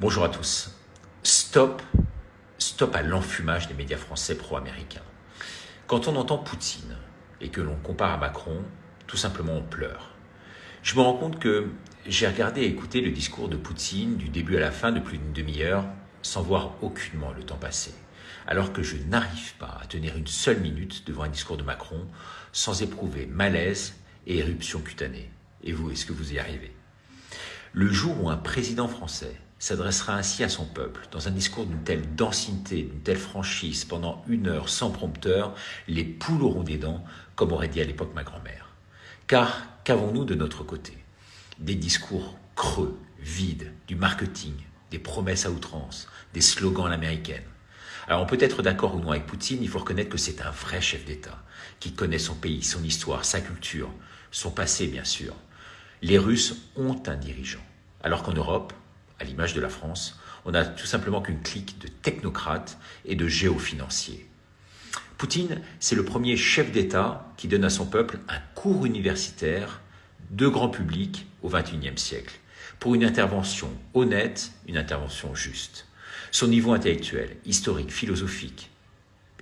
Bonjour à tous. Stop, stop à l'enfumage des médias français pro-américains. Quand on entend Poutine et que l'on compare à Macron, tout simplement on pleure. Je me rends compte que j'ai regardé et écouté le discours de Poutine du début à la fin de plus d'une demi-heure sans voir aucunement le temps passer, alors que je n'arrive pas à tenir une seule minute devant un discours de Macron sans éprouver malaise et éruption cutanée. Et vous, est-ce que vous y arrivez? Le jour où un président français s'adressera ainsi à son peuple, dans un discours d'une telle densité, d'une telle franchise, pendant une heure sans prompteur, les poules auront des dents, comme aurait dit à l'époque ma grand-mère. Car qu'avons-nous de notre côté? Des discours creux, vides, du marketing, des promesses à outrance, des slogans à l'américaine. Alors on peut être d'accord ou non avec Poutine, il faut reconnaître que c'est un vrai chef d'État, qui connaît son pays, son histoire, sa culture, son passé bien sûr. Les Russes ont un dirigeant, alors qu'en Europe, à l'image de la France, on n'a tout simplement qu'une clique de technocrates et de géofinanciers. Poutine, c'est le premier chef d'État qui donne à son peuple un cours universitaire de grand public au XXIe siècle, pour une intervention honnête, une intervention juste. Son niveau intellectuel, historique, philosophique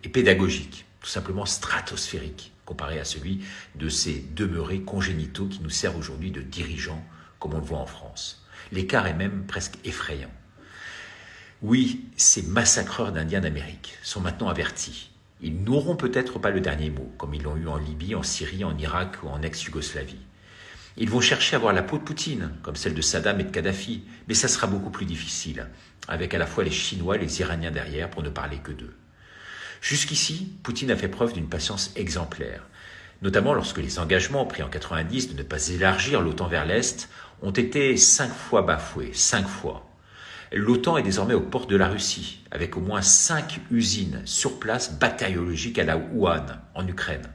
et pédagogique, tout simplement stratosphérique, comparé à celui de ces demeurés congénitaux qui nous servent aujourd'hui de dirigeants, comme on le voit en France. L'écart est même presque effrayant. Oui, ces massacreurs d'Indiens d'Amérique sont maintenant avertis. Ils n'auront peut-être pas le dernier mot, comme ils l'ont eu en Libye, en Syrie, en Irak ou en ex-Yougoslavie. Ils vont chercher à avoir la peau de Poutine, comme celle de Saddam et de Kadhafi, mais ça sera beaucoup plus difficile, avec à la fois les Chinois et les Iraniens derrière, pour ne parler que d'eux. Jusqu'ici, Poutine a fait preuve d'une patience exemplaire, notamment lorsque les engagements pris en 90 de ne pas élargir l'OTAN vers l'Est ont été cinq fois bafoués, cinq fois. L'OTAN est désormais aux portes de la Russie, avec au moins cinq usines sur place bactériologiques à la Wuhan, en Ukraine,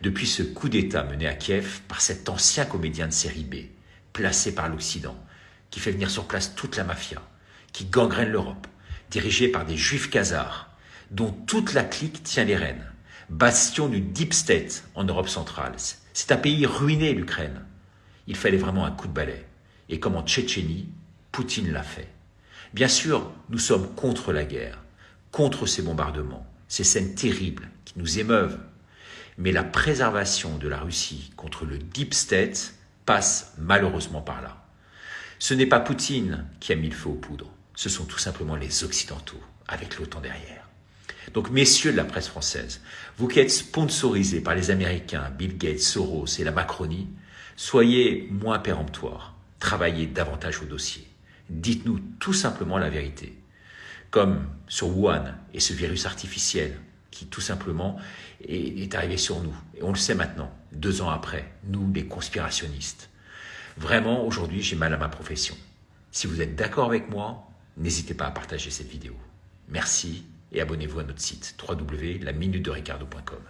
depuis ce coup d'État mené à Kiev par cet ancien comédien de série B, placé par l'Occident, qui fait venir sur place toute la mafia, qui gangrène l'Europe, dirigé par des juifs khazars, dont toute la clique tient les rênes, bastion du Deep State en Europe centrale. C'est un pays ruiné, l'Ukraine. Il fallait vraiment un coup de balai. Et comme en Tchétchénie, Poutine l'a fait. Bien sûr, nous sommes contre la guerre, contre ces bombardements, ces scènes terribles qui nous émeuvent. Mais la préservation de la Russie contre le Deep State passe malheureusement par là. Ce n'est pas Poutine qui a mis le feu aux poudres, ce sont tout simplement les Occidentaux, avec l'OTAN derrière. Donc, messieurs de la presse française, vous qui êtes sponsorisés par les Américains, Bill Gates, Soros et la Macronie, soyez moins péremptoires, travaillez davantage au dossier. Dites-nous tout simplement la vérité. Comme sur Wuhan et ce virus artificiel qui tout simplement est, arrivé sur nous. Et on le sait maintenant, deux ans après, nous les conspirationnistes. Vraiment, aujourd'hui, j'ai mal à ma profession. Si vous êtes d'accord avec moi, n'hésitez pas à partager cette vidéo. Merci et abonnez-vous à notre site www.laminutedericardo.com.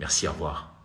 Merci, au revoir.